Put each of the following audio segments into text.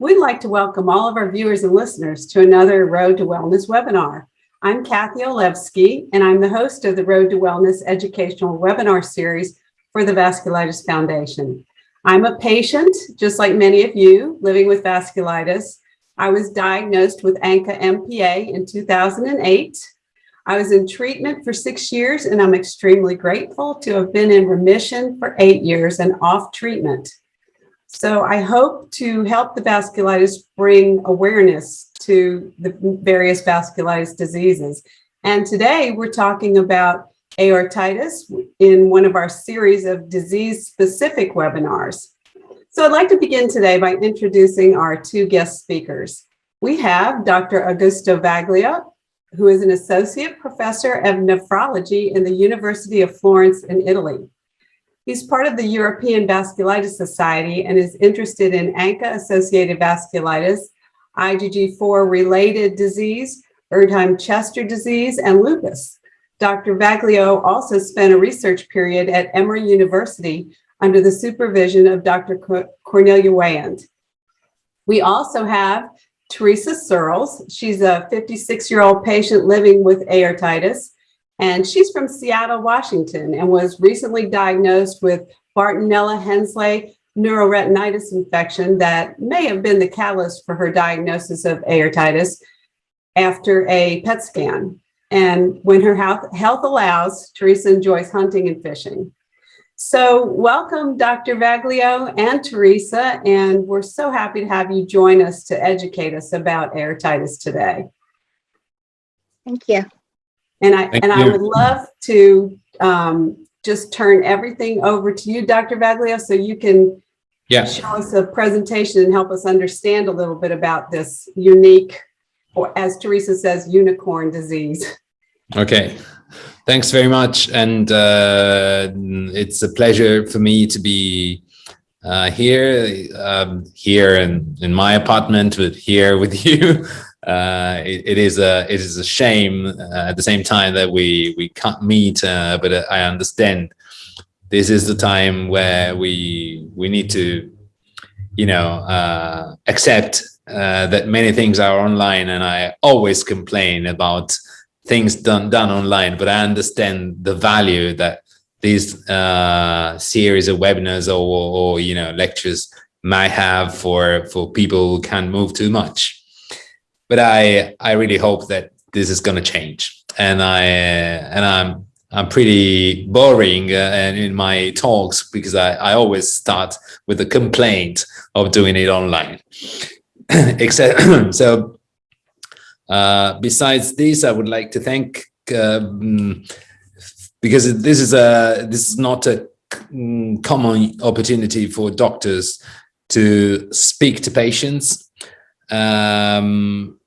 We'd like to welcome all of our viewers and listeners to another Road to Wellness webinar. I'm Kathy Olevsky, and I'm the host of the Road to Wellness educational webinar series for the Vasculitis Foundation. I'm a patient, just like many of you, living with vasculitis. I was diagnosed with ANCA-MPA in 2008. I was in treatment for six years, and I'm extremely grateful to have been in remission for eight years and off treatment. So I hope to help the vasculitis bring awareness to the various vasculitis diseases. And today we're talking about aortitis in one of our series of disease-specific webinars. So I'd like to begin today by introducing our two guest speakers. We have Dr. Augusto Vaglio, who is an associate professor of nephrology in the University of Florence in Italy. He's part of the European Vasculitis Society and is interested in ANCA-associated vasculitis, IgG4-related disease, Erdheim-Chester disease, and lupus. Dr. Vaglio also spent a research period at Emory University under the supervision of Dr. Cornelia Weyand. We also have Teresa Searles. She's a 56-year-old patient living with aortitis and she's from Seattle, Washington, and was recently diagnosed with Bartonella henselae neuroretinitis infection that may have been the catalyst for her diagnosis of aortitis after a PET scan. And when her health, health allows, Teresa enjoys hunting and fishing. So welcome, Dr. Vaglio and Teresa, and we're so happy to have you join us to educate us about aortitis today. Thank you. And I Thank and I would love to um, just turn everything over to you, Dr. Vaglio, so you can Yeah, show us a presentation and help us understand a little bit about this unique, or as Teresa says, unicorn disease. okay. Thanks very much. And uh, it's a pleasure for me to be uh, here, um, here in, in my apartment, but here with you. Uh, it, it is a it is a shame uh, at the same time that we we can't meet, uh, but I understand this is the time where we we need to, you know, uh, accept uh, that many things are online, and I always complain about things done done online, but I understand the value that these uh, series of webinars or, or you know lectures might have for for people who can't move too much. But I I really hope that this is going to change, and I and I'm I'm pretty boring uh, in my talks because I I always start with a complaint of doing it online. Except so uh, besides this, I would like to thank um, because this is a this is not a mm, common opportunity for doctors to speak to patients. Um,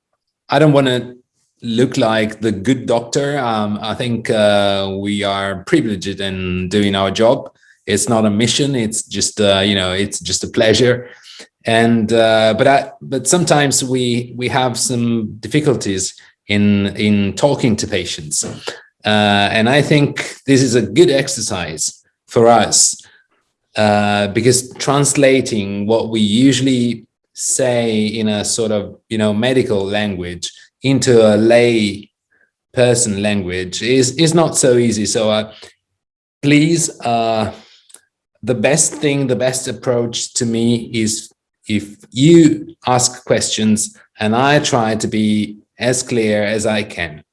I don't want to look like the good doctor. Um, I think uh, we are privileged in doing our job. It's not a mission. It's just uh, you know it's just a pleasure and uh, but I but sometimes we we have some difficulties in in talking to patients, uh, and I think this is a good exercise for us uh, because translating what we usually say in a sort of you know medical language into a lay person language is is not so easy. So uh, please. Uh, the best thing, the best approach to me is if you ask questions and I try to be as clear as I can.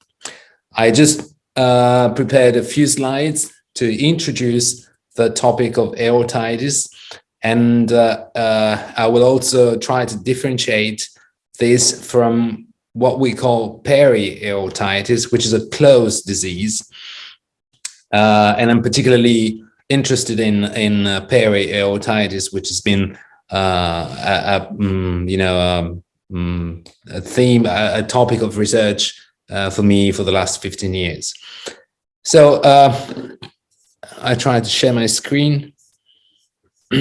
I just uh, prepared a few slides to introduce the topic of aortitis and uh, uh, I will also try to differentiate this from what we call peri-aortitis, which is a closed disease. Uh, and I'm particularly interested in, in uh, peri-aortitis, which has been uh, a, a, mm, you know, um, mm, a theme, a, a, topic of research uh, for me for the last 15 years. So I tried to share my screen.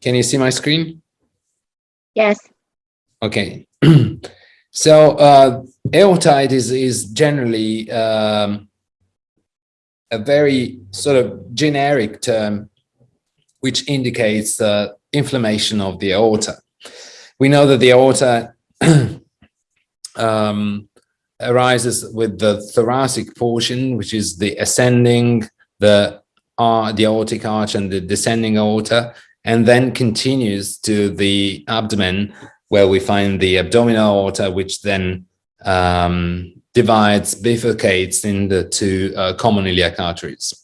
Can you see my screen? Yes. Okay. so uh, aortitis is generally um, a very sort of generic term which indicates the inflammation of the aorta. We know that the aorta um, arises with the thoracic portion, which is the ascending, the uh, the aortic arch and the descending aorta, and then continues to the abdomen, where we find the abdominal aorta, which then um, divides, bifurcates in the two uh, common iliac arteries.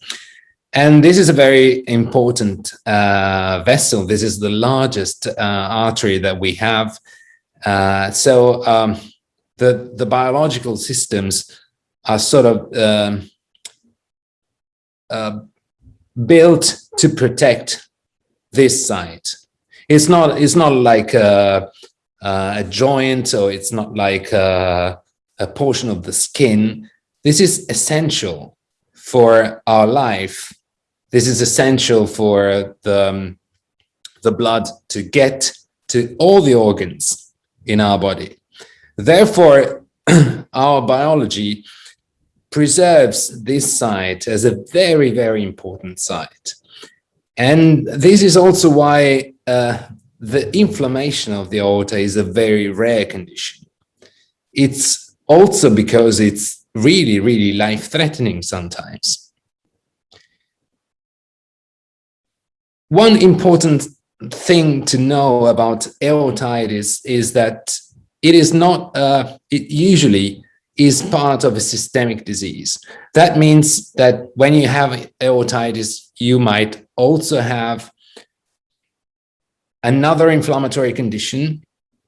And this is a very important uh, vessel. This is the largest uh, artery that we have. Uh, so um, the, the biological systems are sort of um, uh, built to protect this site. It's not, it's not like a, a joint or it's not like a, a portion of the skin. This is essential for our life this is essential for the, um, the blood to get to all the organs in our body. Therefore, our biology preserves this site as a very, very important site. And this is also why uh, the inflammation of the aorta is a very rare condition. It's also because it's really, really life-threatening sometimes. One important thing to know about aortitis is that it is not, uh, it usually is part of a systemic disease. That means that when you have aortitis, you might also have another inflammatory condition,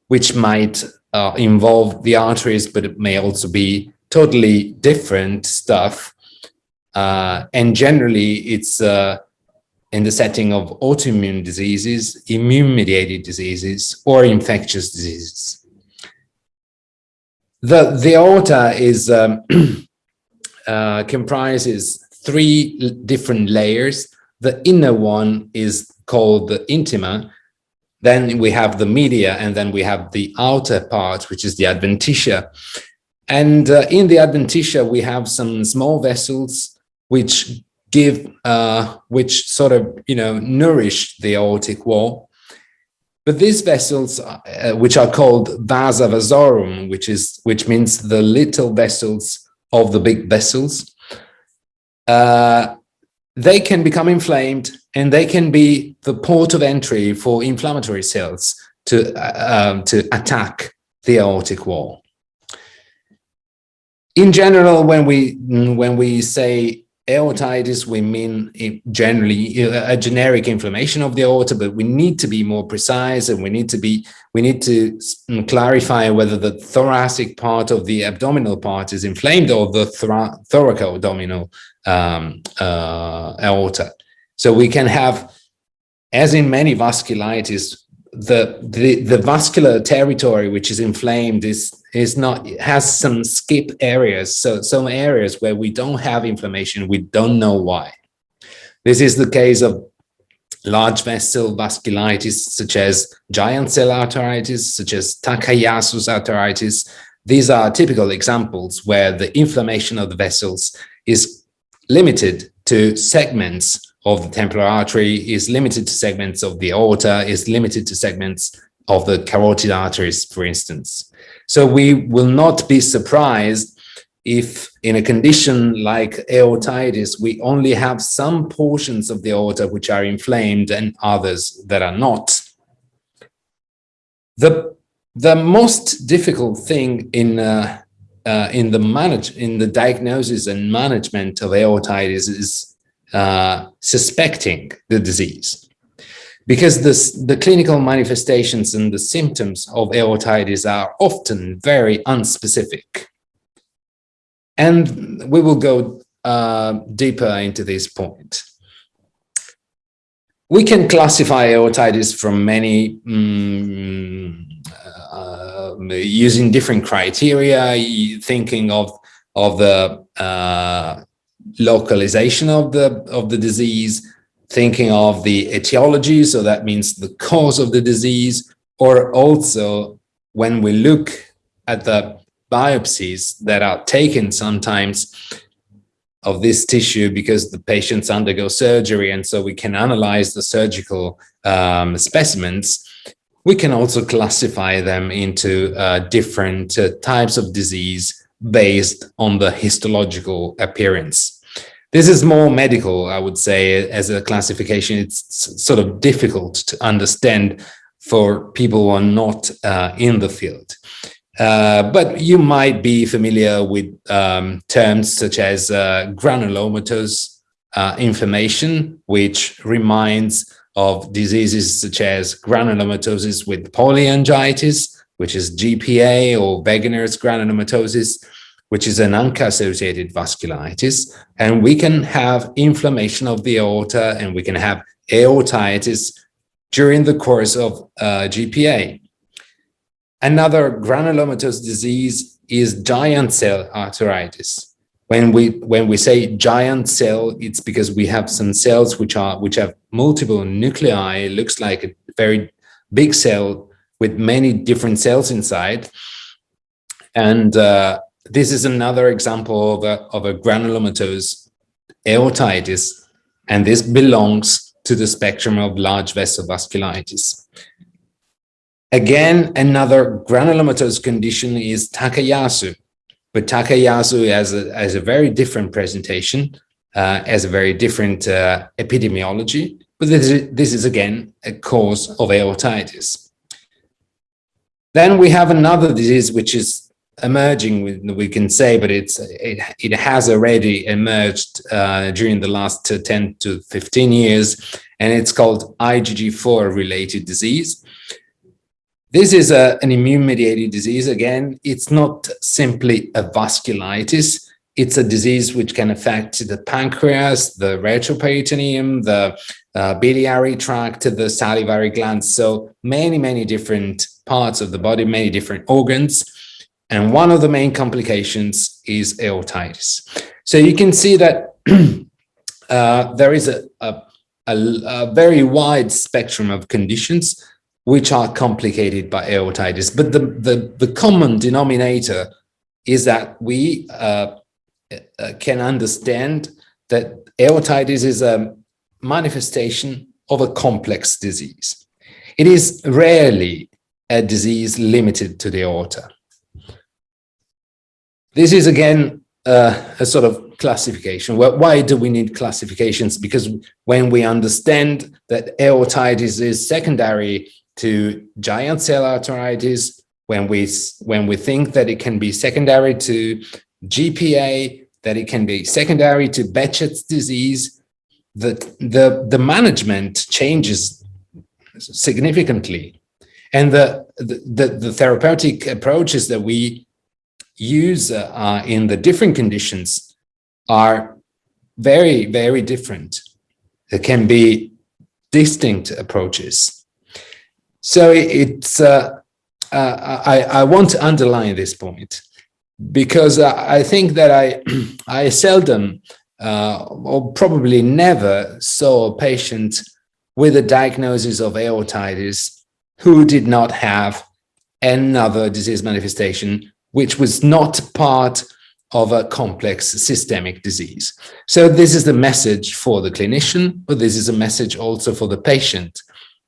which might uh, involve the arteries, but it may also be totally different stuff. Uh, and generally, it's uh, in the setting of autoimmune diseases, immune-mediated diseases, or infectious diseases. The, the aorta is um, uh, comprises three different layers. The inner one is called the intima. Then we have the media, and then we have the outer part, which is the adventitia. And uh, in the adventitia, we have some small vessels which give, uh, which sort of, you know, nourish the aortic wall. But these vessels, uh, which are called vasa vasorum, which is, which means the little vessels of the big vessels, uh, they can become inflamed and they can be the port of entry for inflammatory cells to, uh, um, to attack the aortic wall. In general, when we, when we say aortitis, we mean generally a generic inflammation of the aorta, but we need to be more precise and we need to be, we need to mm, clarify whether the thoracic part of the abdominal part is inflamed or the thoracoabdominal um, uh, aorta. So we can have, as in many vasculitis, the, the, the vascular territory which is inflamed is is not has some skip areas. So some areas where we don't have inflammation we don't know why. This is the case of large vessel vasculitis such as giant cell arteritis such as Takayasu's arteritis. These are typical examples where the inflammation of the vessels is limited to segments of the temporal artery is limited to segments of the aorta, is limited to segments of the carotid arteries, for instance. So we will not be surprised if in a condition like aortitis, we only have some portions of the aorta which are inflamed and others that are not. The, the most difficult thing in uh, uh, in the manage in the diagnosis and management of aortitis is uh, suspecting the disease. Because this, the clinical manifestations and the symptoms of aortitis are often very unspecific. And we will go uh, deeper into this point. We can classify aortitis from many um, uh, using different criteria, thinking of of the uh, localization of the of the disease, thinking of the etiology, so that means the cause of the disease, or also when we look at the biopsies that are taken sometimes, of this tissue because the patients undergo surgery and so we can analyze the surgical um, specimens, we can also classify them into uh, different uh, types of disease based on the histological appearance. This is more medical, I would say, as a classification. It's sort of difficult to understand for people who are not uh, in the field. Uh, but you might be familiar with um, terms such as uh, granulomatous uh, inflammation, which reminds of diseases such as granulomatosis with polyangiitis, which is GPA or Wegener's granulomatosis, which is an ANCA-associated vasculitis. And we can have inflammation of the aorta and we can have aortitis during the course of uh, GPA. Another granulomatous disease is giant cell arteritis. When we when we say giant cell, it's because we have some cells which are which have multiple nuclei. It looks like a very big cell with many different cells inside. And uh, this is another example of a, of a granulomatous aortitis, and this belongs to the spectrum of large vessel vasculitis. Again, another granulomatous condition is Takayasu, but Takayasu has a, has a very different presentation, uh, has a very different uh, epidemiology, but this is, this is again a cause of aortitis. Then we have another disease which is emerging, we can say, but it's it, it has already emerged uh, during the last 10 to 15 years, and it's called IgG4 related disease. This is a, an immune-mediated disease. Again, it's not simply a vasculitis. It's a disease which can affect the pancreas, the retroperitoneum, the uh, biliary tract, the salivary glands. So many, many different parts of the body, many different organs. And one of the main complications is aortitis. So you can see that uh, there is a, a, a, very wide spectrum of conditions which are complicated by aortitis. But the, the, the common denominator is that we uh, uh, can understand that aortitis is a manifestation of a complex disease. It is rarely a disease limited to the aorta. This is again uh, a sort of classification. Well, why do we need classifications? Because when we understand that aortitis is secondary to giant cell arteritis, when we when we think that it can be secondary to GPA, that it can be secondary to Behçet's disease, that the the management changes significantly, and the the, the therapeutic approaches that we use in the different conditions are very very different. There can be distinct approaches so it's, uh, uh, I, I want to underline this point because I think that I, I seldom uh, or probably never saw a patient with a diagnosis of aortitis who did not have another disease manifestation which was not part of a complex systemic disease. So this is the message for the clinician, but this is a message also for the patient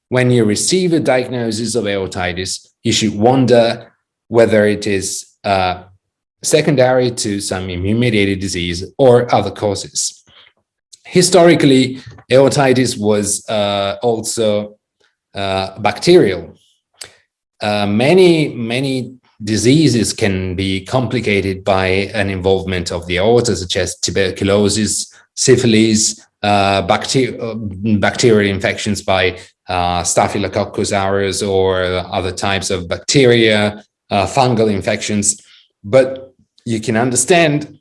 when you receive a diagnosis of aortitis, you should wonder whether it is uh, secondary to some immune-mediated disease or other causes. Historically, aortitis was uh, also uh, bacterial. Uh, many, many diseases can be complicated by an involvement of the aorta, such as tuberculosis, syphilis, uh, bacteri uh, bacterial infections by uh, Staphylococcus aureus or other types of bacteria, uh, fungal infections. But you can understand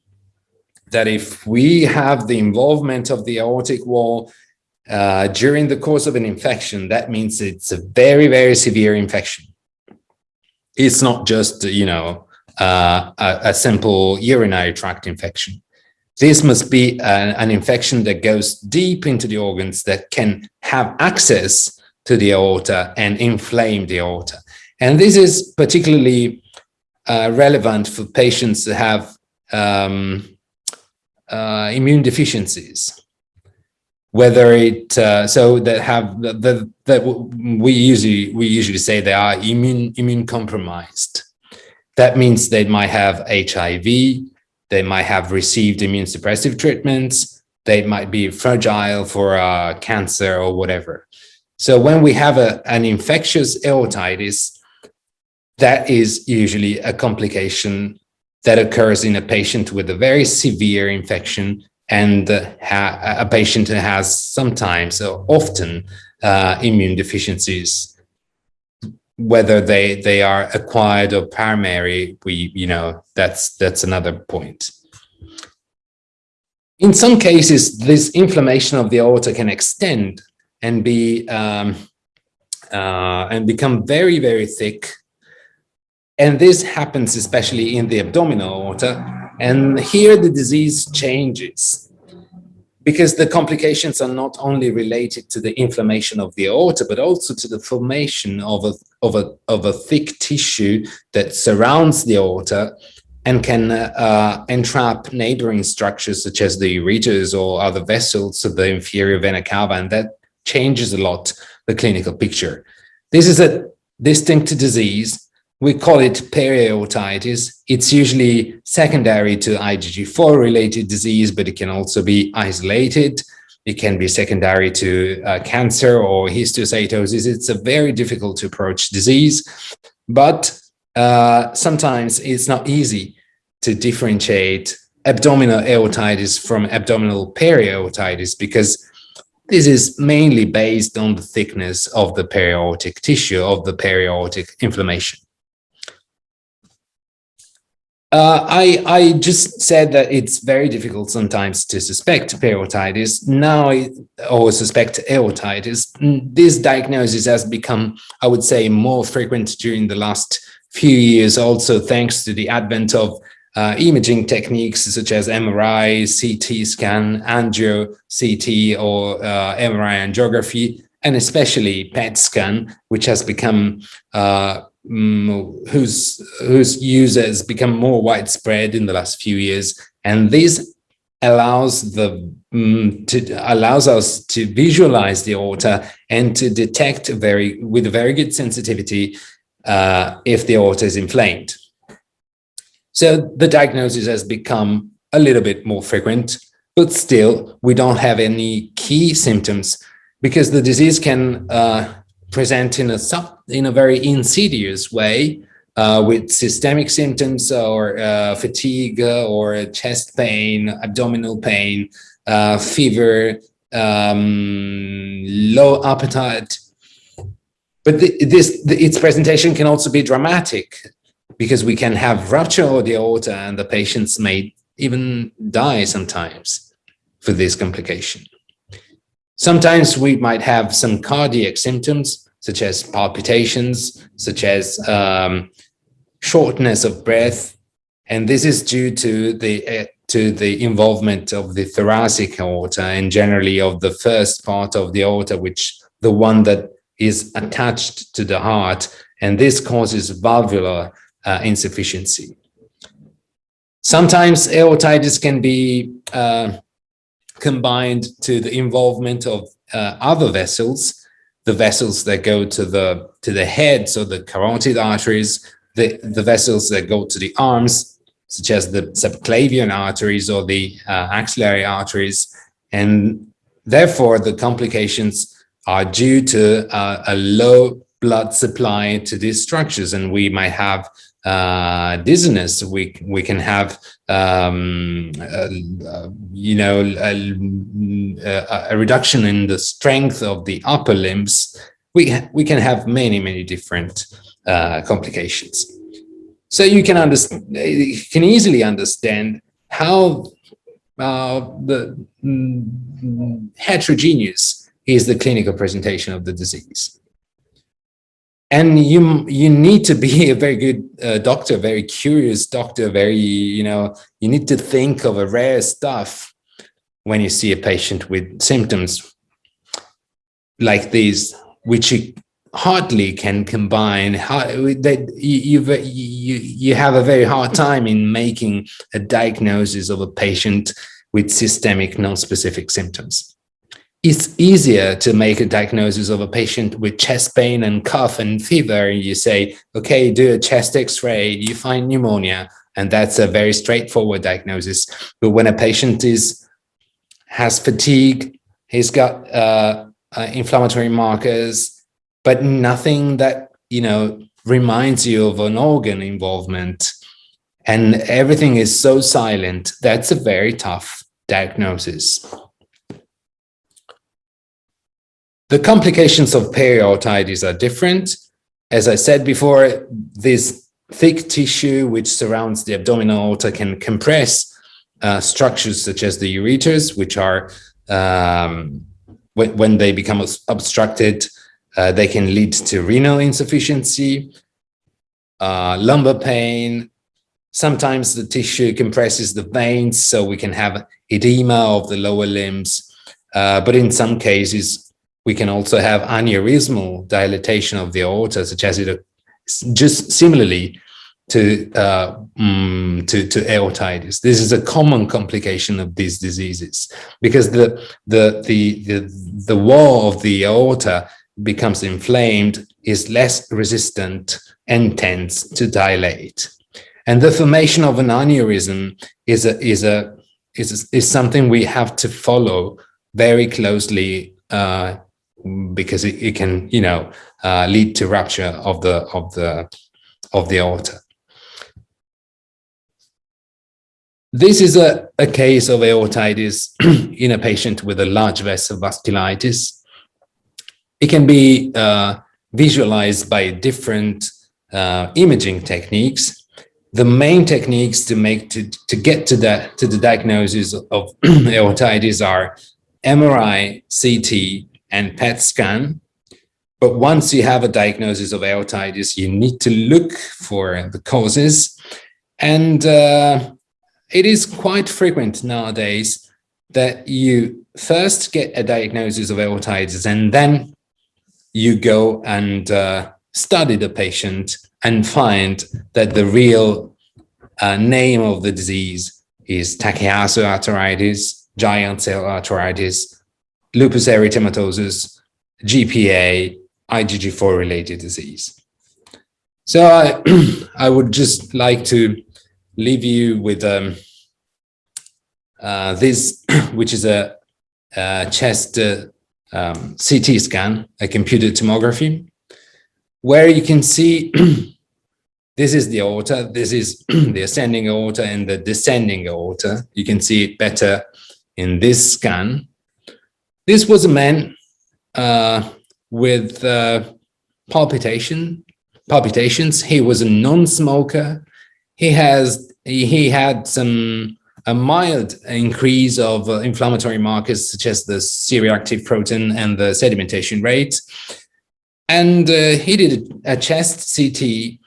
that if we have the involvement of the aortic wall uh, during the course of an infection, that means it's a very, very severe infection. It's not just, you know, uh, a, a simple urinary tract infection. This must be an, an, infection that goes deep into the organs that can have access to the aorta and inflame the aorta. And this is particularly uh, relevant for patients that have um, uh, immune deficiencies whether it uh, so that have that that we usually we usually say they are immune immune compromised that means they might have hiv they might have received immune suppressive treatments they might be fragile for uh, cancer or whatever. So when we have a, an infectious aortitis that is usually a complication that occurs in a patient with a very severe infection and uh, a patient has sometimes or often uh, immune deficiencies. Whether they they are acquired or primary we you know that's that's another point. In some cases this inflammation of the aorta can extend and be um, uh, and become very very thick. And this happens especially in the abdominal aorta and here the disease changes because the complications are not only related to the inflammation of the aorta, but also to the formation of a, of a, of a thick tissue that surrounds the aorta and can uh, entrap neighboring structures such as the ureters or other vessels of the inferior vena cava, and that changes a lot the clinical picture. This is a distinct disease we call it periaortitis. It's usually secondary to IgG4 related disease, but it can also be isolated. It can be secondary to uh, cancer or histiocytosis. It's a very difficult to approach disease, but uh, sometimes it's not easy to differentiate abdominal aortitis from abdominal periaortitis because this is mainly based on the thickness of the periaortic tissue of the periaortic inflammation. Uh, I, I just said that it's very difficult sometimes to suspect periortitis. Now, I, or suspect aortitis. Mm, this diagnosis has become, I would say, more frequent during the last few years, also thanks to the advent of uh, imaging techniques such as MRI, CT scan, angio CT, or uh, MRI angiography, and especially PET scan, which has become uh, Mm, whose whose users become more widespread in the last few years. And this allows the um, to allows us to visualize the aorta and to detect very with a very good sensitivity uh, if the aorta is inflamed. So the diagnosis has become a little bit more frequent but still we don't have any key symptoms because the disease can uh, present in a sub, in a very insidious way uh, with systemic symptoms or uh, fatigue or chest pain, abdominal pain, uh, fever, um, low appetite. But the, this, the, its presentation can also be dramatic because we can have rupture of the aorta and the patients may even die sometimes for this complication. Sometimes we might have some cardiac symptoms, such as palpitations, such as um, shortness of breath. And this is due to the uh, to the involvement of the thoracic aorta and generally of the first part of the aorta, which the one that is attached to the heart. And this causes valvular uh, insufficiency. Sometimes aortitis can be uh, combined to the involvement of uh, other vessels, the vessels that go to the to the head, so the carotid arteries, the, the vessels that go to the arms, such as the subclavian arteries or the uh, axillary arteries. And therefore, the complications are due to uh, a low blood supply to these structures. And we might have uh, dizziness, we we can have um, uh, you know a, a, reduction in the strength of the upper limbs. We we can have many many different uh, complications. So you can understand, you can easily understand how uh, the mm, heterogeneous is the clinical presentation of the disease and you you need to be a very good uh, doctor very curious doctor very you know you need to think of a rare stuff when you see a patient with symptoms like these which you hardly can combine that you, you you have a very hard time in making a diagnosis of a patient with systemic non-specific symptoms. It's easier to make a diagnosis of a patient with chest pain and cough and fever. You say, okay, do a chest x-ray, you find pneumonia, and that's a very straightforward diagnosis. But when a patient is has fatigue, he's got uh, uh, inflammatory markers, but nothing that, you know, reminds you of an organ involvement, and everything is so silent, that's a very tough diagnosis. The complications of periaortitis are different. As I said before, this thick tissue which surrounds the abdominal aorta can compress uh, structures such as the ureters, which are, um, when, when they become obstructed, uh, they can lead to renal insufficiency, uh, lumbar pain. Sometimes the tissue compresses the veins, so we can have edema of the lower limbs. Uh, but in some cases, we can also have aneurysmal dilatation of the aorta, such as it just similarly to uh, um, to to aortitis. This is a common complication of these diseases because the the the the, the wall of the aorta becomes inflamed, is less resistant, and tends to dilate. And the formation of an aneurysm is a is a is is something we have to follow very closely uh, because it, it can, you know, uh, lead to rupture of the of the of the aorta. This is a, a case of aortitis in a patient with a large vessel vasculitis. It can be uh, visualized by different uh, imaging techniques. The main techniques to make to, to get to that to the diagnosis of aortitis are MRI, CT, and PET scan. But once you have a diagnosis of aortitis, you need to look for the causes. And uh, it is quite frequent nowadays that you first get a diagnosis of aortitis and then you go and uh, study the patient and find that the real uh, name of the disease is Takayasu arteritis, giant cell arteritis, lupus erythematosus, GPA, IgG4 related disease. So I, I would just like to leave you with um, uh, this, which is a, a chest uh, um, CT scan, a computed tomography, where you can see this is the aorta, this is the ascending aorta and the descending aorta. You can see it better in this scan. This was a man uh, with uh, palpitation, palpitations. He was a non-smoker. He has he had some a mild increase of uh, inflammatory markers such as the C-reactive protein and the sedimentation rate. And uh, he did a chest CT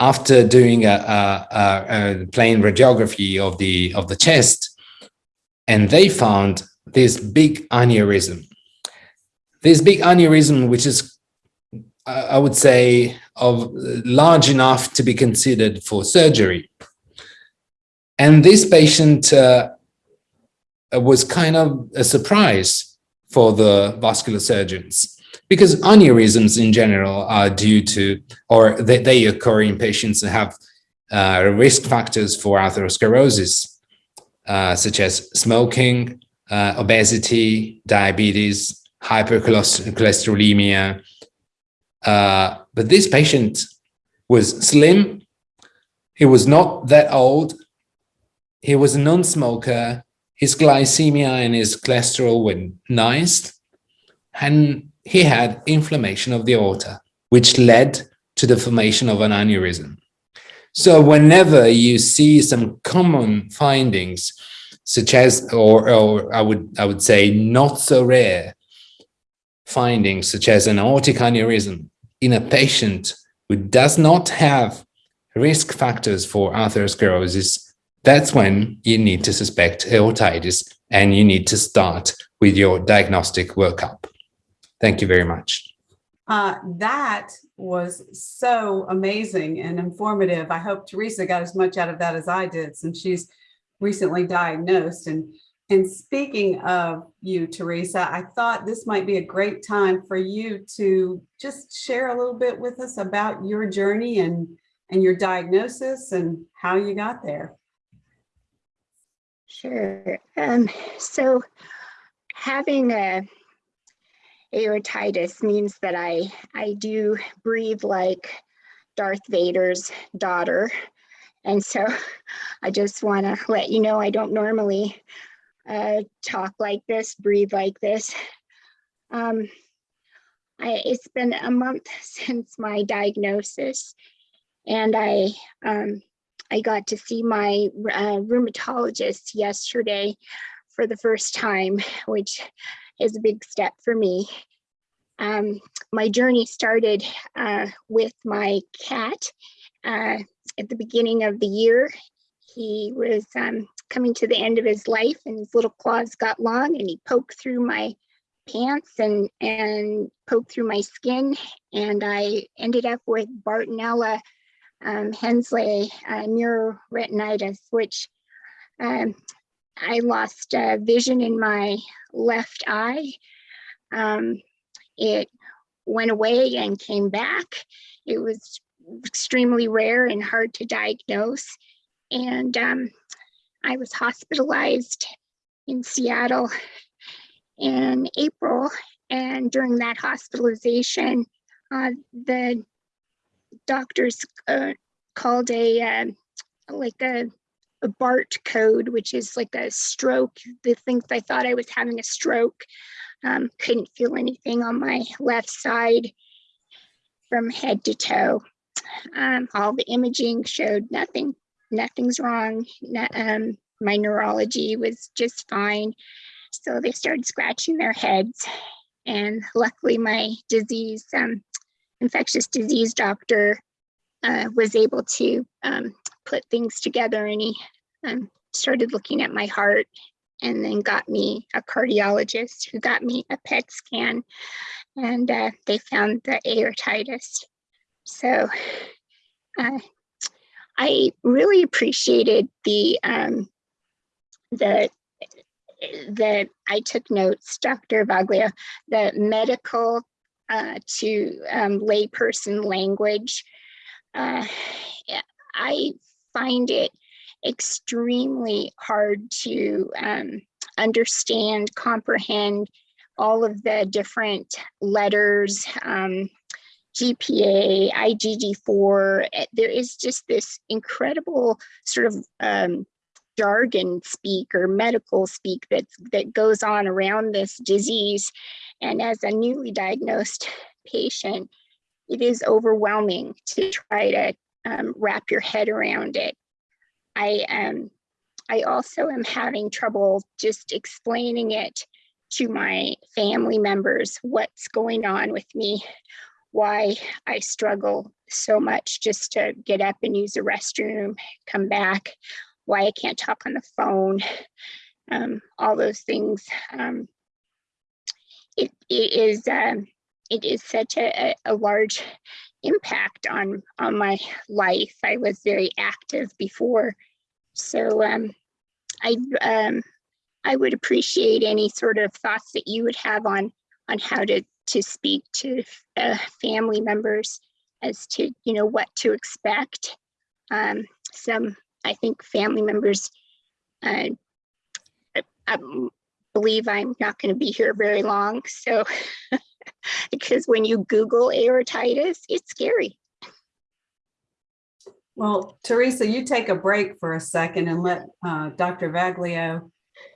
after doing a, a, a, a plain radiography of the of the chest, and they found this big aneurysm. This big aneurysm, which is, I would say, of large enough to be considered for surgery. And this patient uh, was kind of a surprise for the vascular surgeons because aneurysms in general are due to, or they, they occur in patients that have uh, risk factors for atherosclerosis, uh, such as smoking, uh, obesity, diabetes, hypercholesterolemia. Uh, but this patient was slim. He was not that old. He was a non-smoker. His glycemia and his cholesterol were nice. And he had inflammation of the aorta, which led to the formation of an aneurysm. So whenever you see some common findings such as, or, or I would I would say not so rare findings such as an aortic aneurysm in a patient who does not have risk factors for atherosclerosis, that's when you need to suspect aortitis and you need to start with your diagnostic workup. Thank you very much. Uh, that was so amazing and informative. I hope Teresa got as much out of that as I did since she's recently diagnosed. And, and speaking of you, Teresa, I thought this might be a great time for you to just share a little bit with us about your journey and, and your diagnosis and how you got there. Sure. Um, so having a aortitis means that I, I do breathe like Darth Vader's daughter. And so I just want to let you know I don't normally uh, talk like this, breathe like this. Um, I, it's been a month since my diagnosis, and I um, I got to see my uh, rheumatologist yesterday for the first time, which is a big step for me. Um, my journey started uh, with my cat uh, at the beginning of the year. He was um, coming to the end of his life and his little claws got long and he poked through my pants and, and poked through my skin. And I ended up with Bartonella um, henselae uh, neuroretinitis, which um, I lost uh, vision in my left eye. Um, it went away and came back. It was extremely rare and hard to diagnose. And um, I was hospitalized in Seattle in April. And during that hospitalization, uh, the doctors uh, called a um, like a, a BART code, which is like a stroke. They think I thought I was having a stroke. Um, couldn't feel anything on my left side from head to toe. Um, all the imaging showed nothing, nothing's wrong. Um, my neurology was just fine. So they started scratching their heads. And luckily my disease, um, infectious disease doctor uh, was able to um, put things together and he um, started looking at my heart and then got me a cardiologist who got me a PET scan and uh, they found the aortitis. So uh, I really appreciated the um, the that I took notes, Dr. Vaglio, the medical uh, to um, layperson language. Uh, I find it extremely hard to um, understand, comprehend all of the different letters, um, GPA, IgG4. Eh, there is just this incredible sort of um, jargon speak or medical speak that, that goes on around this disease. And as a newly diagnosed patient, it is overwhelming to try to um, wrap your head around it. I um, I also am having trouble just explaining it to my family members what's going on with me, why I struggle so much just to get up and use the restroom, come back, why I can't talk on the phone, um, all those things. Um, it, it is um, it is such a, a large impact on on my life. I was very active before, so um, I um, I would appreciate any sort of thoughts that you would have on on how to to speak to uh, family members as to you know what to expect. Um, some I think family members uh, I, I believe I'm not going to be here very long, so because when you Google aortitis, it's scary. Well, Teresa, you take a break for a second and let uh, Dr. Vaglio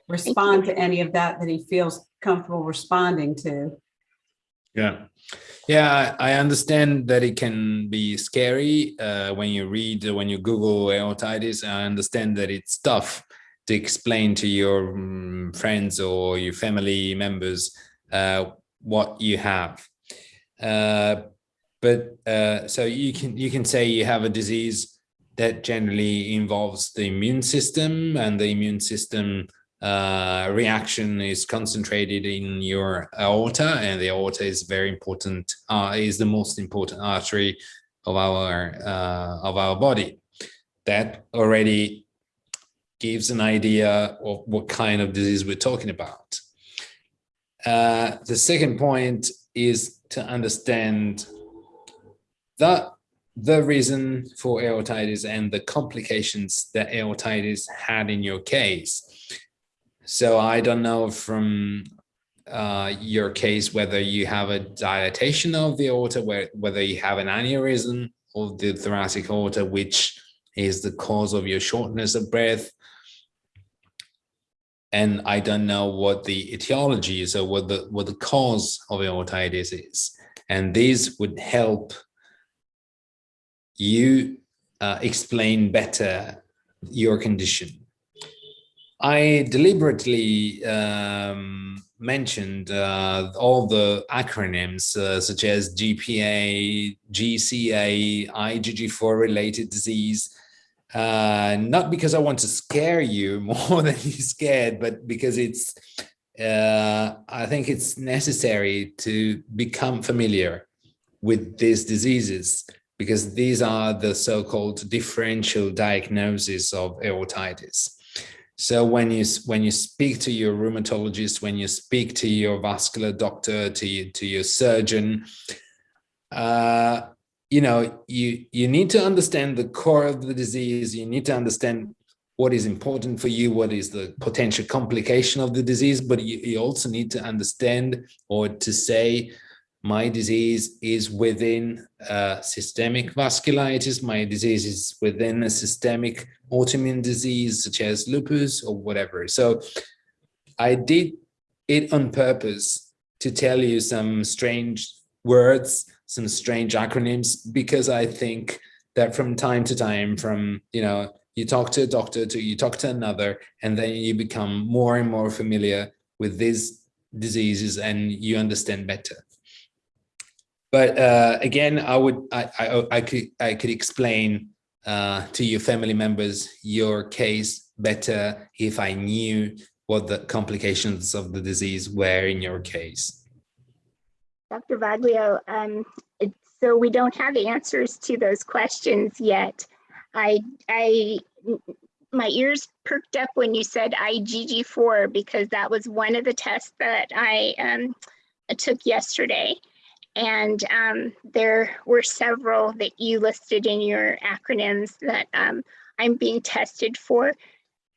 respond to any of that that he feels comfortable responding to. Yeah, yeah, I understand that it can be scary uh, when you read, when you Google aortitis. I understand that it's tough to explain to your um, friends or your family members uh, what you have. Uh, but uh, so you can you can say you have a disease that generally involves the immune system and the immune system uh, reaction is concentrated in your aorta and the aorta is very important uh, is the most important artery of our uh, of our body that already gives an idea of what kind of disease we're talking about. Uh, the second point is to understand the, the reason for aortitis and the complications that aortitis had in your case. So I don't know from uh, your case whether you have a dilatation of the aorta, whether you have an aneurysm of the thoracic aorta, which is the cause of your shortness of breath. And I don't know what the etiology is or what the what the cause of aortitis is. And these would help you uh, explain better your condition. I deliberately um, mentioned uh, all the acronyms uh, such as GPA, GCA, IgG4 related disease, uh, not because I want to scare you more than you scared, but because it's, uh, I think it's necessary to become familiar with these diseases because these are the so-called differential diagnosis of aortitis. So when you when you speak to your rheumatologist, when you speak to your vascular doctor, to you, to your surgeon, uh, you know you you need to understand the core of the disease. You need to understand what is important for you, what is the potential complication of the disease, but you, you also need to understand or to say my disease is within uh, systemic vasculitis, my disease is within a systemic autoimmune disease such as lupus or whatever. So I did it on purpose to tell you some strange words, some strange acronyms, because I think that from time to time, from, you know, you talk to a doctor to you talk to another, and then you become more and more familiar with these diseases and you understand better. But uh, again, I would I, I, I could I could explain uh, to your family members your case better if I knew what the complications of the disease were in your case. Dr. Vaglio, um, so we don't have answers to those questions yet. I, I, my ears perked up when you said IgG4 because that was one of the tests that I um, took yesterday. And um, there were several that you listed in your acronyms that um, I'm being tested for.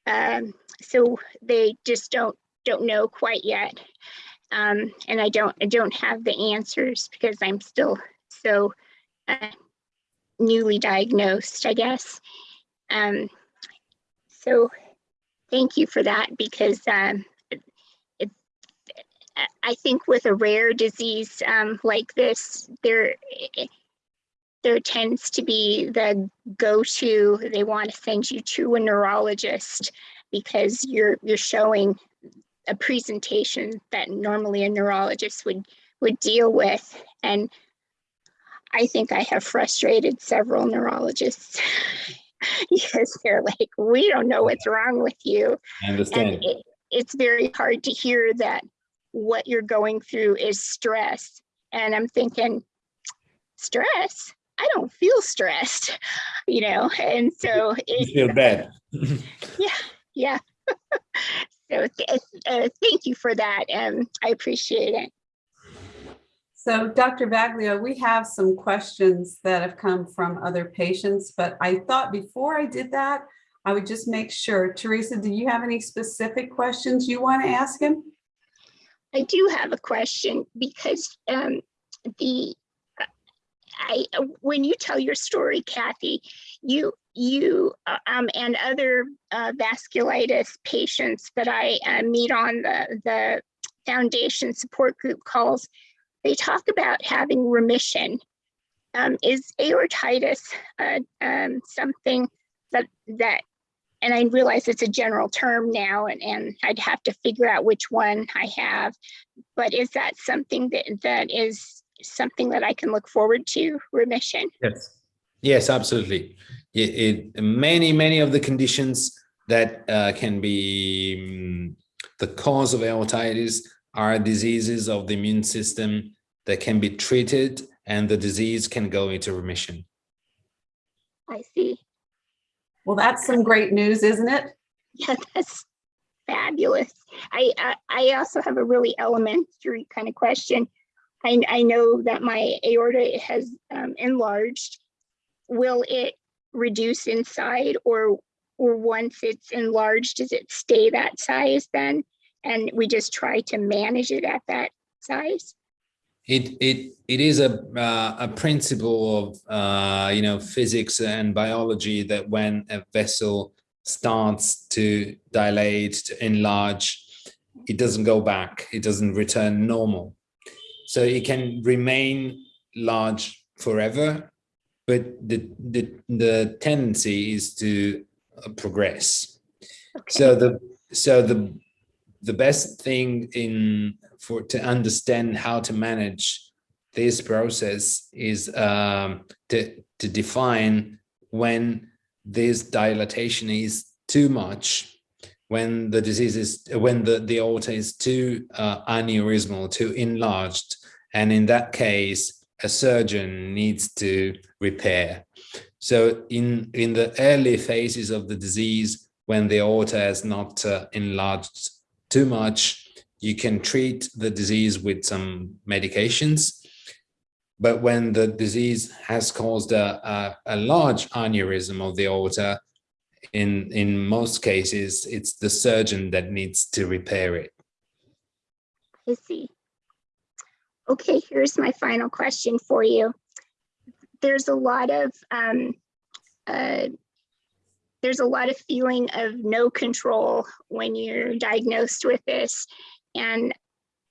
Um, so they just don't don't know quite yet. Um, and I don't I don't have the answers because I'm still so uh, newly diagnosed, I guess. Um, so thank you for that because um, I think with a rare disease um, like this, there there tends to be the go-to. They want to send you to a neurologist because you're you're showing a presentation that normally a neurologist would would deal with. And I think I have frustrated several neurologists because they're like, we don't know what's wrong with you. I understand. It, it's very hard to hear that what you're going through is stress. And I'm thinking, stress? I don't feel stressed, you know? And so you feel bad. yeah, yeah. so th uh, thank you for that. And I appreciate it. So Dr. Vaglio, we have some questions that have come from other patients, but I thought before I did that, I would just make sure. Teresa, do you have any specific questions you want to ask him? I do have a question because um, the I when you tell your story, Kathy, you you um, and other uh, vasculitis patients that I uh, meet on the the foundation support group calls, they talk about having remission. Um, is aortitis uh, um, something that that and I realize it's a general term now and, and I'd have to figure out which one I have. But is that something that, that is something that I can look forward to, remission? Yes, yes, absolutely. It, it many, many of the conditions that uh, can be um, the cause of aortitis are diseases of the immune system that can be treated and the disease can go into remission. I see. Well, that's some great news, isn't it? Yeah, that's fabulous. I, I, I also have a really elementary kind of question. I, I know that my aorta has um, enlarged. Will it reduce inside or, or once it's enlarged, does it stay that size then? And we just try to manage it at that size? It it it is a uh, a principle of uh, you know physics and biology that when a vessel starts to dilate to enlarge, it doesn't go back. It doesn't return normal, so it can remain large forever. But the the the tendency is to uh, progress. So the so the the best thing in for to understand how to manage this process is um, to to define when this dilatation is too much, when the disease is when the the aorta is too uh, aneurysmal, too enlarged, and in that case, a surgeon needs to repair. So in in the early phases of the disease, when the aorta has not uh, enlarged too much, you can treat the disease with some medications. But when the disease has caused a, a, a large aneurysm of the aorta, in, in most cases, it's the surgeon that needs to repair it. I see. Okay, here's my final question for you. There's a lot of um, uh, there's a lot of feeling of no control when you're diagnosed with this. And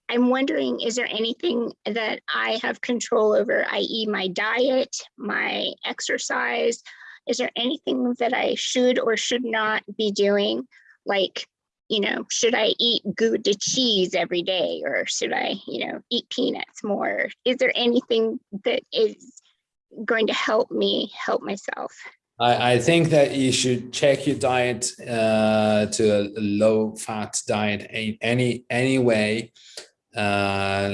I'm wondering, is there anything that I have control over, i.e. my diet, my exercise? Is there anything that I should or should not be doing? Like, you know, should I eat Gouda cheese every day or should I, you know, eat peanuts more? Is there anything that is going to help me help myself? I, I think that you should check your diet uh, to a low fat diet any anyway. Uh,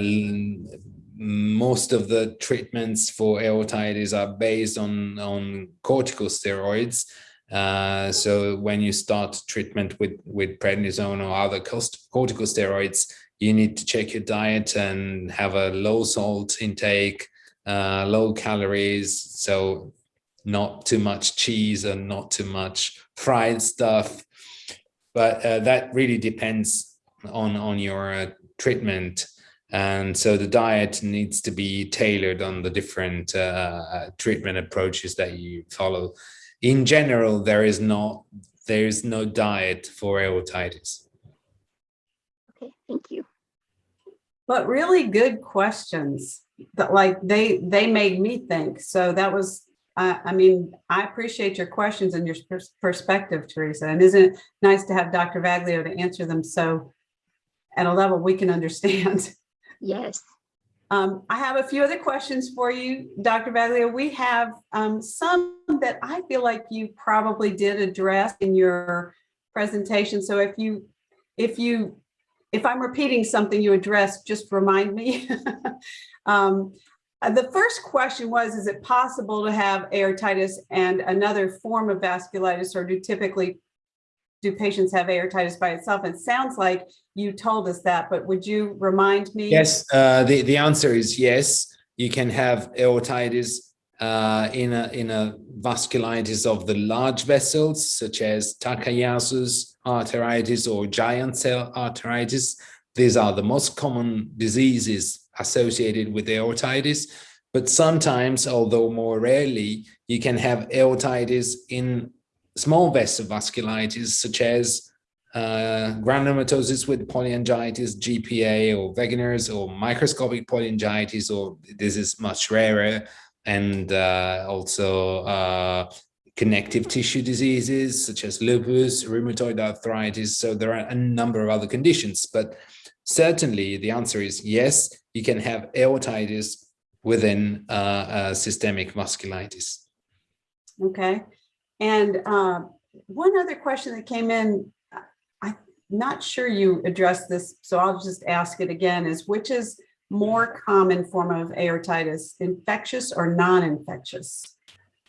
most of the treatments for aortitis are based on on corticosteroids. Uh, so when you start treatment with with prednisone or other corticosteroids, you need to check your diet and have a low salt intake, uh, low calories. So not too much cheese and not too much fried stuff. But uh, that really depends on, on your uh, treatment. And so the diet needs to be tailored on the different uh, treatment approaches that you follow. In general, there is not there is no diet for aortitis. Okay, thank you. But really good questions that like they they made me think. So that was I, I mean, I appreciate your questions and your pers perspective, Teresa. And isn't it nice to have Dr. Vaglio to answer them so at a level we can understand? Yes. Um, I have a few other questions for you, Dr. Vaglio. We have um, some that I feel like you probably did address in your presentation. So if you, if you, if I'm repeating something you addressed, just remind me. um, the first question was, is it possible to have aortitis and another form of vasculitis or do typically do patients have aortitis by itself? It sounds like you told us that, but would you remind me? Yes, uh, the, the answer is yes. You can have aortitis uh, in, a, in a vasculitis of the large vessels, such as Takayasu's arteritis or giant cell arteritis. These are the most common diseases associated with aortitis. But sometimes, although more rarely, you can have aortitis in small vessel vasculitis, such as uh, granulomatosis with polyangiitis, GPA, or Wegener's, or microscopic polyangiitis, or this is much rarer, and uh, also uh, connective tissue diseases such as lupus, rheumatoid arthritis. So there are a number of other conditions, but certainly the answer is yes, you can have aortitis within uh, systemic vasculitis. Okay. And uh, one other question that came in, I'm not sure you addressed this, so I'll just ask it again, is which is more common form of aortitis, infectious or non-infectious?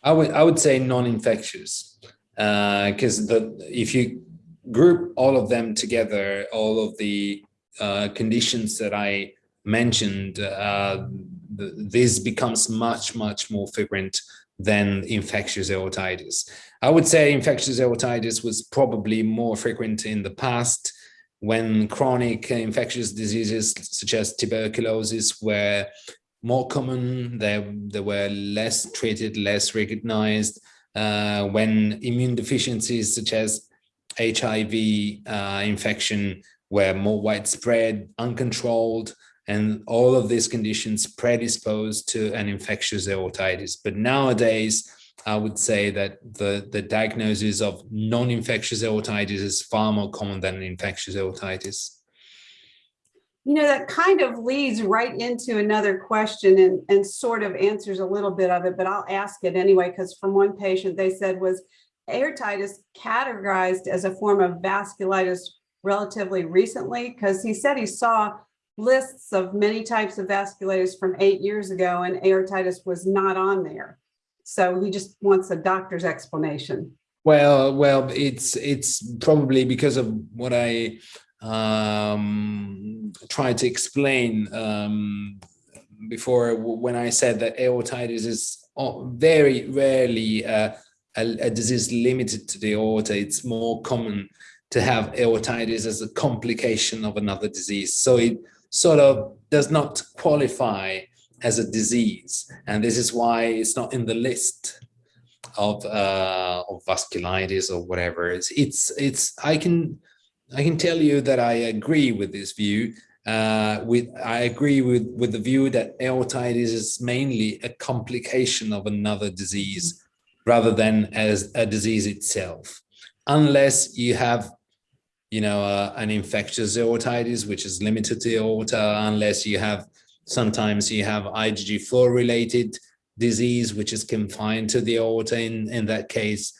I would I would say non-infectious because uh, the if you group all of them together, all of the uh, conditions that I mentioned, uh, th this becomes much, much more frequent than infectious aortitis. I would say infectious aortitis was probably more frequent in the past when chronic infectious diseases such as tuberculosis were more common, they, they were less treated, less recognized, uh, when immune deficiencies such as HIV uh, infection were more widespread, uncontrolled, and all of these conditions predispose to an infectious aortitis. But nowadays, I would say that the, the diagnosis of non-infectious aortitis is far more common than infectious aortitis. You know, that kind of leads right into another question and, and sort of answers a little bit of it, but I'll ask it anyway, because from one patient they said was aortitis categorized as a form of vasculitis relatively recently? Because he said he saw lists of many types of vasculitis from eight years ago and aortitis was not on there. So he just wants a doctor's explanation. Well, well, it's it's probably because of what I um, tried to explain um, before when I said that aortitis is very rarely uh, a, a disease limited to the aorta. It's more common to have aortitis as a complication of another disease. So it sort of does not qualify as a disease. And this is why it's not in the list of, uh, of vasculitis or whatever. It's, it's, it's, I can, I can tell you that I agree with this view. Uh, with, I agree with, with the view that aortitis is mainly a complication of another disease rather than as a disease itself. Unless you have you know, uh, an infectious aortitis, which is limited to the aorta, unless you have, sometimes you have IgG4 related disease, which is confined to the aorta. In, in that case,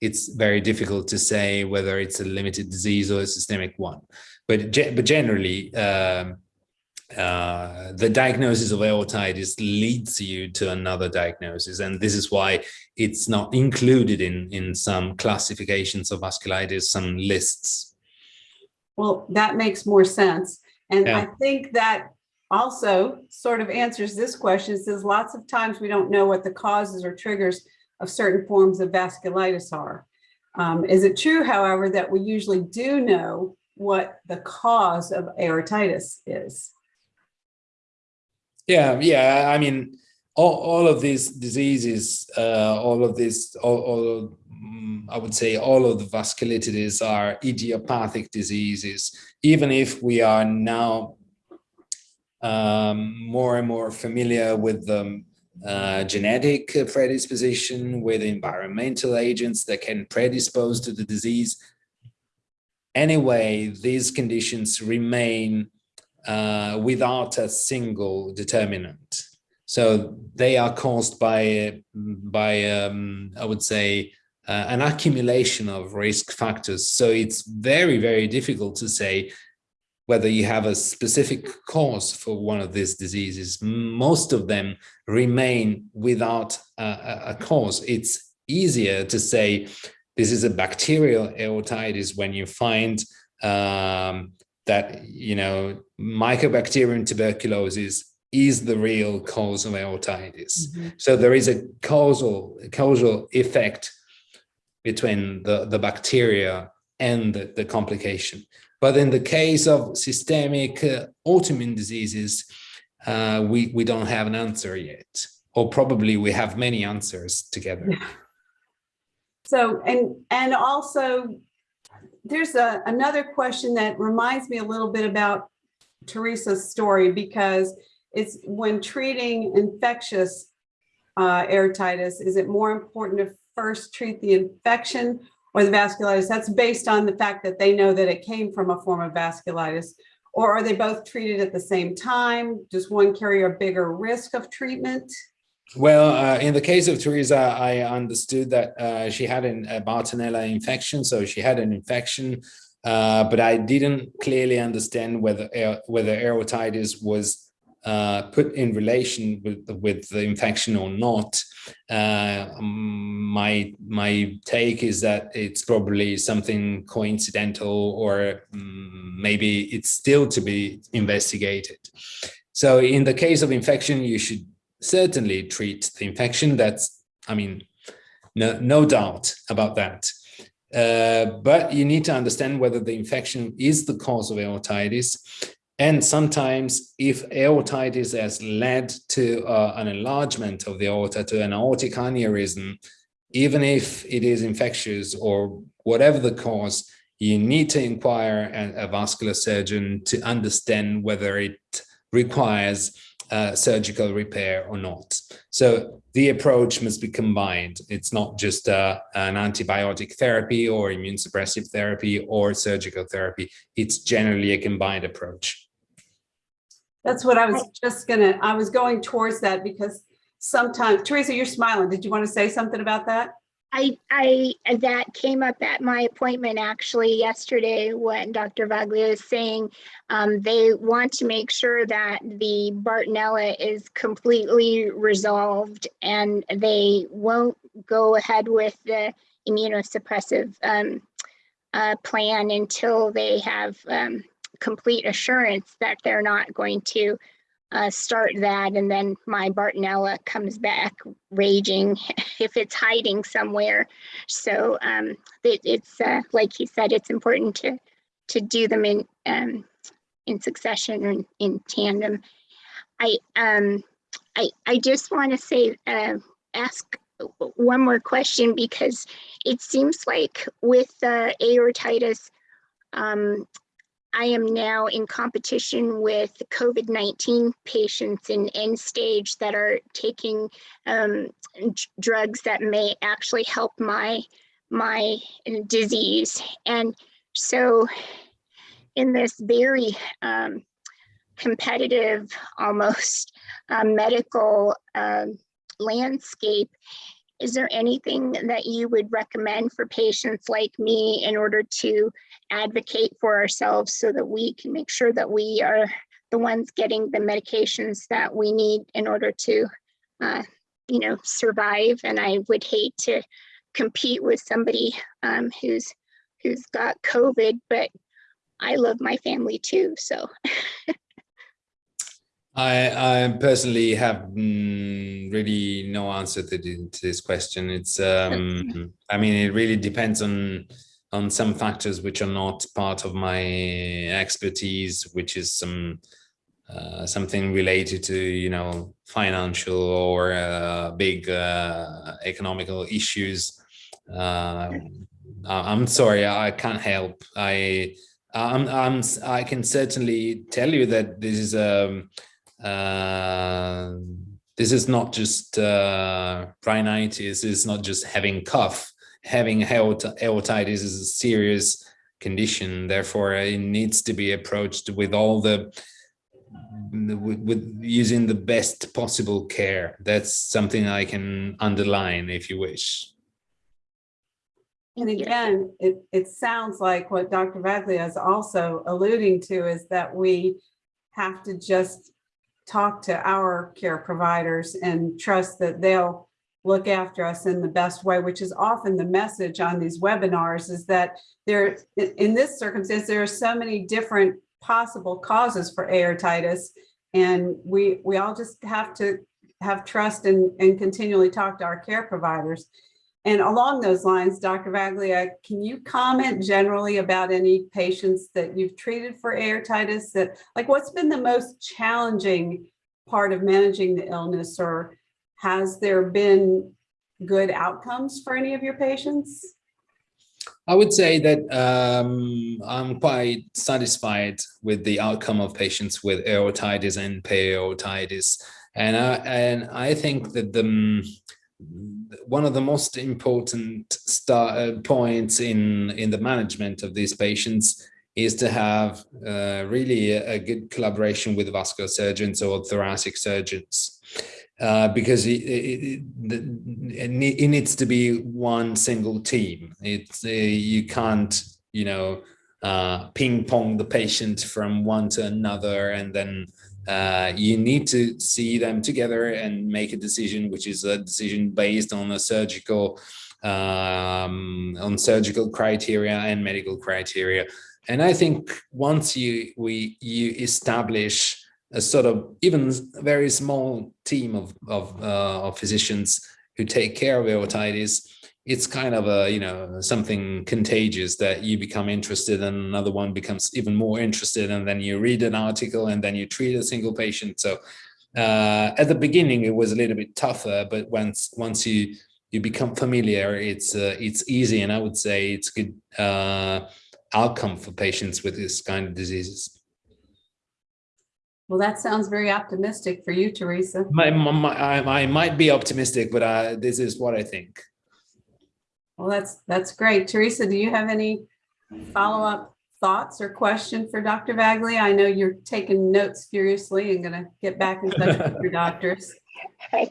it's very difficult to say whether it's a limited disease or a systemic one. But, but generally, um, uh, the diagnosis of aortitis leads you to another diagnosis. And this is why it's not included in, in some classifications of vasculitis, some lists. Well, that makes more sense. And Yeah. I think that also sort of answers this question. It says lots of times we don't know what the causes or triggers of certain forms of vasculitis are. Um, is it true, however, that we usually do know what the cause of aortitis is? Yeah, yeah. I mean, all, all of these diseases, uh, all of these, all, all I would say all of the vasculitides are idiopathic diseases, even if we are now um, more and more familiar with the uh, genetic predisposition, with environmental agents that can predispose to the disease. Anyway, these conditions remain uh, without a single determinant. So they are caused by, by um, I would say, uh, an accumulation of risk factors. So it's very, very difficult to say whether you have a specific cause for one of these diseases. Most of them remain without a, a cause. It's easier to say this is a bacterial aortitis when you find um, that, you know, Mycobacterium tuberculosis is the real cause of aortitis. Mm-hmm. So there is a causal, causal effect between the, the bacteria and the, the complication. But in the case of systemic uh, autoimmune diseases, uh, we, we don't have an answer yet, or probably we have many answers together. So, and, and also there's a, another question that reminds me a little bit about Teresa's story because it's when treating infectious uh, aortitis, is it more important to first treat the infection or the vasculitis? That's based on the fact that they know that it came from a form of vasculitis. Or are they both treated at the same time? Does one carry a bigger risk of treatment? Well, uh, in the case of Teresa, I understood that uh, she had an, a Bartonella infection, so she had an infection, uh, but I didn't clearly understand whether whether aortitis was uh, put in relation with with the infection or not, uh, my my take is that it's probably something coincidental or um, maybe it's still to be investigated. So in the case of infection, you should certainly treat the infection. That's, I mean, no, no doubt about that. Uh, but you need to understand whether the infection is the cause of aortitis. And sometimes if aortitis has led to uh, an enlargement of the aorta, to an aortic aneurysm, even if it is infectious or whatever the cause, you need to inquire a, a vascular surgeon to understand whether it requires uh, surgical repair or not. So the approach must be combined. It's not just uh, an antibiotic therapy or immune suppressive therapy or surgical therapy. It's generally a combined approach. That's what I was just gonna, I was going towards that because sometimes, Teresa, you're smiling. Did you want to say something about that? I, I, that came up at my appointment actually yesterday when Dr. Vaglio is saying um, they want to make sure that the Bartonella is completely resolved and they won't go ahead with the immunosuppressive um, uh, plan until they have um, complete assurance that they're not going to uh, start that and then my Bartonella comes back raging if it's hiding somewhere. So um, it, it's uh, like he said, it's important to to do them in um, in succession or in, tandem. I um I I just want to say uh, ask one more question because it seems like with uh, aortitis um, I am now in competition with COVID-19 patients in end stage that are taking um, drugs that may actually help my, my disease. And so in this very um, competitive, almost uh, medical uh, landscape, is there anything that you would recommend for patients like me in order to advocate for ourselves so that we can make sure that we are the ones getting the medications that we need in order to, uh, you know, survive? And I would hate to compete with somebody um, who's who's got COVID, but I love my family too. So I, I personally have mm, really no answer to, to, this question. It's, um, I mean, it really depends on on some factors which are not part of my expertise, which is some uh, something related to you know financial or uh, big uh, economical issues. Uh, I'm sorry, I can't help. I I'm, I'm I can certainly tell you that this is a um, uh, this is not just uh, rhinitis, it's not just having cough. Having aortitis is a serious condition. Therefore, it needs to be approached with all the with, with, using the best possible care. That's something I can underline if you wish. And again, it, it sounds like what Dr. Vaglio is also alluding to is that we have to just talk to our care providers and trust that they'll look after us in the best way, which is often the message on these webinars is that there, in this circumstance, there are so many different possible causes for aortitis. And we, we all just have to have trust and, and continually talk to our care providers. And along those lines, Dr. Vaglio, can you comment generally about any patients that you've treated for aortitis that like what's been the most challenging part of managing the illness or has there been good outcomes for any of your patients? I would say that um, I'm quite satisfied with the outcome of patients with aortitis and periaortitis. And I, and I think that the one of the most important uh, points in, in the management of these patients is to have uh, really a, a, good collaboration with vascular surgeons or thoracic surgeons. Uh, because it, it, it, it, needs to be one single team. It's uh, you can't, you know, uh, ping pong the patient from one to another and then uh, you need to see them together and make a decision, which is a decision based on a surgical, um, on surgical criteria and medical criteria. And I think once you we you establish a sort of even very small team of of, uh, of physicians who take care of aortitis, it's kind of a you know something contagious that you become interested and another one becomes even more interested and then you read an article and then you treat a single patient. So uh, at the beginning it was a little bit tougher but once once you you become familiar it's uh, it's easy and i would say it's a good uh, outcome for patients with this kind of diseases. Well, that sounds very optimistic for you, Teresa. my, my, my- I, I might be optimistic but uh, this is what i think Well, that's, that's great. Teresa, do you have any follow-up thoughts or question for Dr. Vaglio? I know you're taking notes furiously and gonna get back in touch with your doctors. I,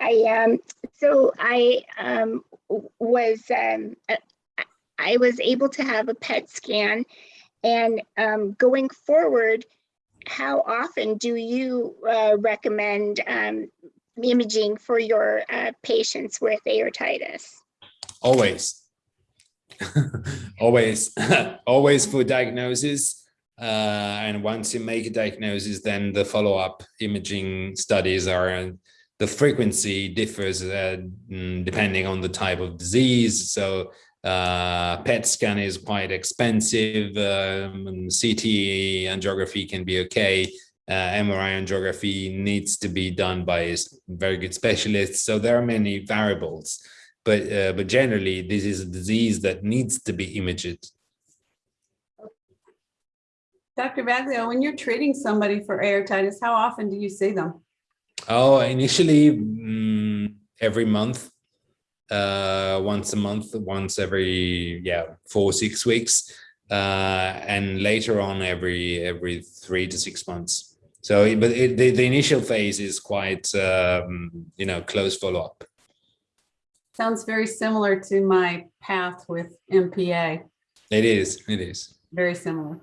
I, um, so I, um, was, um, uh, I- I was able to have a PET scan and, um, going forward, how often do you, uh, recommend, um, imaging for your, uh, patients with aortitis? Always. Always. Always for diagnosis uh, and once you make a diagnosis then the follow-up imaging studies are the frequency differs uh, mm, depending on the type of disease. So uh, PET scan is quite expensive um, CT angiography can be okay. Uh, MRI angiography needs to be done by very good specialists. So there are many variables but uh, but generally this is a disease that needs to be imaged Dr. Vaglio, when you're treating somebody for aortitis, how often do you see them? oh initially mm, every month uh once a month once every yeah four six weeks uh and later on every every three to six months so but it, the, the initial phase is quite um you know close follow-up Sounds very similar to my path with MPA. it is it is very similar.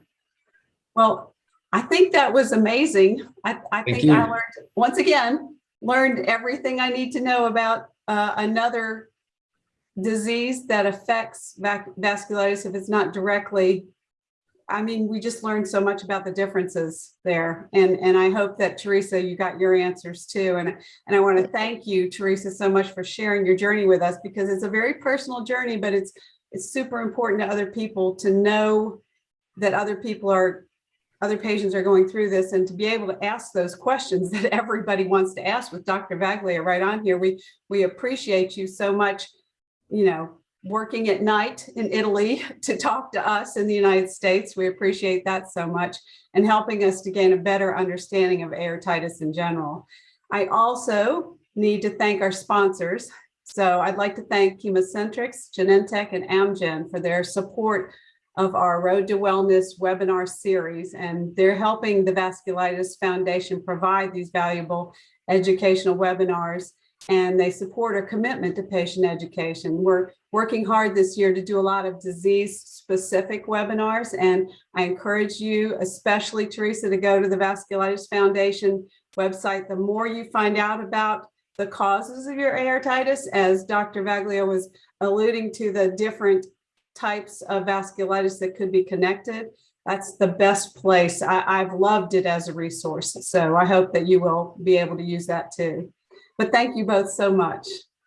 Well, I think that was amazing. I, I think I learned, once again, learned everything I need to know about uh, another disease that affects vasculitis if it's not directly. I mean, we just learned so much about the differences there. And, and I hope that Teresa, you got your answers too. And, and I want to thank you, Teresa, so much for sharing your journey with us because it's a very personal journey, but it's, it's super important to other people to know that other people are other patients are going through this and to be able to ask those questions that everybody wants to ask with Dr. Vaglio right on here. We, we appreciate you so much, you know, working at night in Italy to talk to us in the United States. We appreciate that so much and helping us to gain a better understanding of aortitis in general. I also need to thank our sponsors. So I'd like to thank ChemoCentryx, Genentech, and Amgen for their support of our Road to Wellness webinar series, and they're helping the Vasculitis Foundation provide these valuable educational webinars, and they support our commitment to patient education. We're working hard this year to do a lot of disease-specific webinars, and I encourage you, especially Teresa, to go to the Vasculitis Foundation website. The more you find out about the causes of your aortitis, as Dr. Vaglio was alluding to the different types of vasculitis that could be connected, that's the best place. I, I've loved it as a resource. So I hope that you will be able to use that too. But thank you both so much.